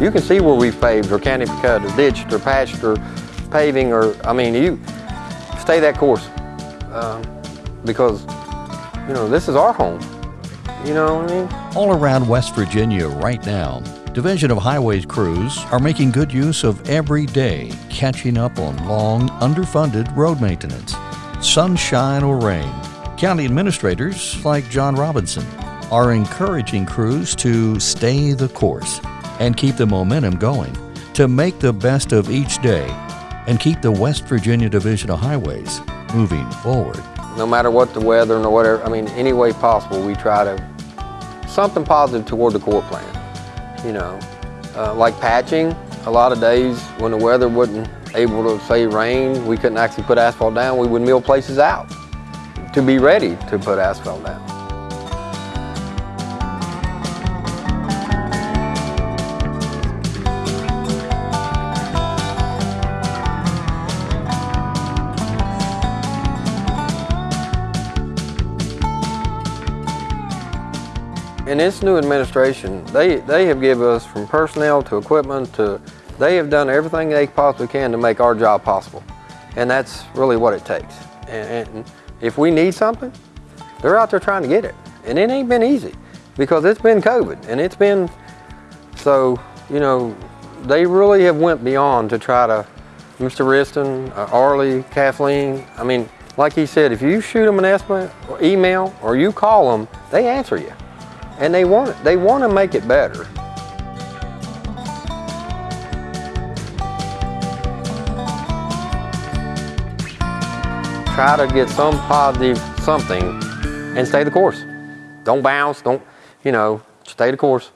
You can see where we've paved or county cut or ditched or patched or paving or, I mean, you stay that course. Um, because, you know, this is our home. You know what I mean? All around West Virginia right now, Division of Highways crews are making good use of every day catching up on long, underfunded road maintenance. Sunshine or rain, county administrators like John Robinson are encouraging crews to stay the course and keep the momentum going, to make the best of each day and keep the West Virginia Division of Highways moving forward. No matter what the weather or whatever, I mean, any way possible, we try to, something positive toward the core plan, you know. Uh, like patching, a lot of days when the weather wasn't able to say rain, we couldn't actually put asphalt down, we would mill places out to be ready to put asphalt down. In this new administration, they, they have given us from personnel to equipment to, they have done everything they possibly can to make our job possible. And that's really what it takes. And, and if we need something, they're out there trying to get it. And it ain't been easy because it's been COVID and it's been, so, you know, they really have went beyond to try to, Mr. Wriston, uh, Arlie, Kathleen, I mean, like he said, if you shoot them an email or you call them, they answer you and they want they want to make it better. Try to get some positive something and stay the course. Don't bounce, don't, you know, stay the course.